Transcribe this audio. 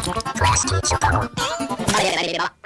詳しく紹介を。